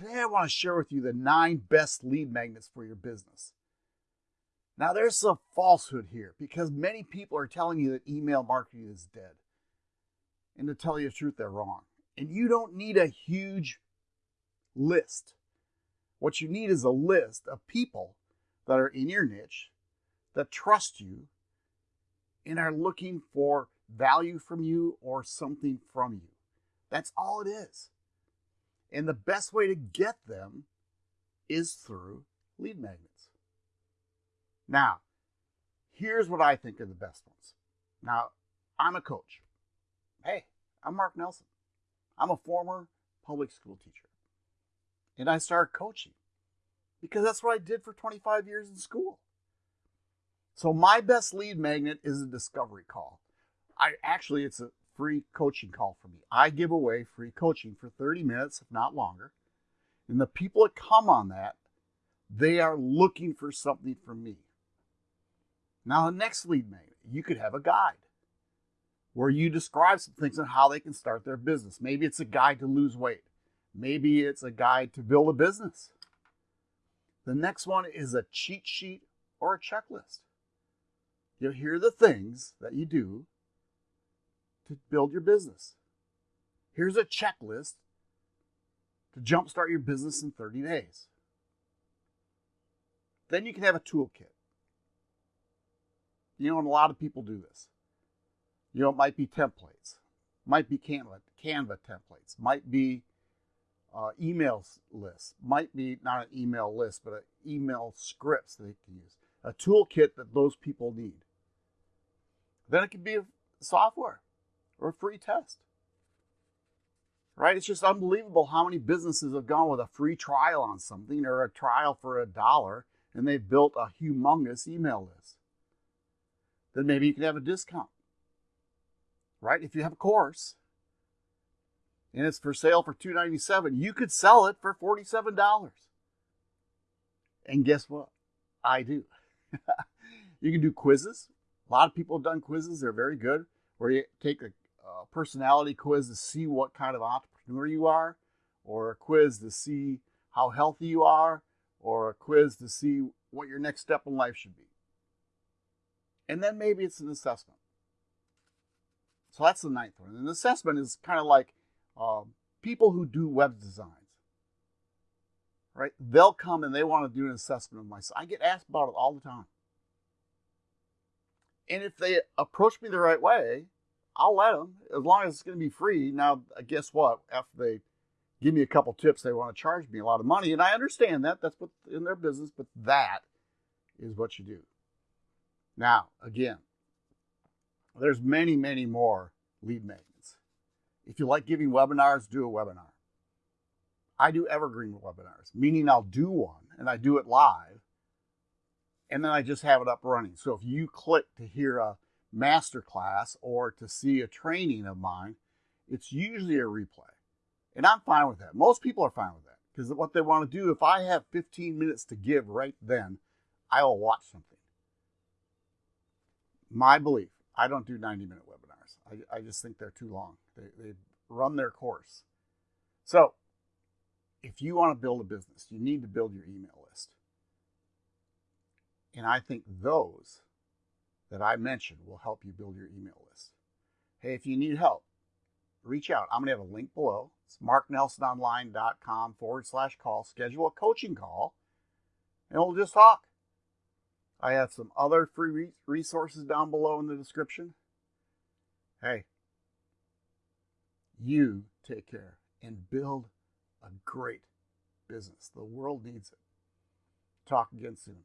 Today, I want to share with you the nine best lead magnets for your business. Now, there's some falsehood here because many people are telling you that email marketing is dead. And to tell you the truth, they're wrong. And you don't need a huge list. What you need is a list of people that are in your niche, that trust you, and are looking for value from you or something from you. That's all it is. And the best way to get them is through lead magnets. Now, here's what I think are the best ones. Now, I'm a coach. Hey, I'm Mark Nelson. I'm a former public school teacher. And I started coaching because that's what I did for 25 years in school. So my best lead magnet is a discovery call. I actually it's a free coaching call for me. I give away free coaching for 30 minutes, if not longer. And the people that come on that, they are looking for something from me. Now, the next lead magnet, you could have a guide where you describe some things on how they can start their business. Maybe it's a guide to lose weight. Maybe it's a guide to build a business. The next one is a cheat sheet or a checklist. You'll hear the things that you do to build your business. Here's a checklist to jumpstart your business in 30 days. Then you can have a toolkit. You know, and a lot of people do this. You know, it might be templates, might be Canva, Canva templates, might be uh, email lists, might be not an email list, but an email scripts that they can use, a toolkit that those people need. Then it could be software or a free test. Right? It's just unbelievable how many businesses have gone with a free trial on something or a trial for a dollar and they've built a humongous email list. Then maybe you can have a discount. Right? If you have a course and it's for sale for $297, you could sell it for $47. And guess what? I do. you can do quizzes. A lot of people have done quizzes, they're very good, where you take a a personality quiz to see what kind of entrepreneur you are, or a quiz to see how healthy you are, or a quiz to see what your next step in life should be. And then maybe it's an assessment. So that's the ninth one. The assessment is kind of like um, people who do web designs, right? They'll come and they want to do an assessment of myself. I get asked about it all the time. And if they approach me the right way, I'll let them as long as it's going to be free. Now, uh, guess what? After they give me a couple tips, they want to charge me a lot of money, and I understand that. That's what in their business, but that is what you do. Now, again, there's many, many more lead magnets. If you like giving webinars, do a webinar. I do evergreen webinars, meaning I'll do one and I do it live, and then I just have it up running. So if you click to hear a masterclass or to see a training of mine, it's usually a replay. And I'm fine with that. Most people are fine with that because what they want to do, if I have 15 minutes to give right then, I will watch something. My belief, I don't do 90 minute webinars. I, I just think they're too long. They, they run their course. So, if you want to build a business, you need to build your email list. And I think those that I mentioned will help you build your email list. Hey, if you need help, reach out. I'm going to have a link below. It's marknelsononline.com forward slash call. Schedule a coaching call and we'll just talk. I have some other free resources down below in the description. Hey, you take care and build a great business. The world needs it. Talk again soon.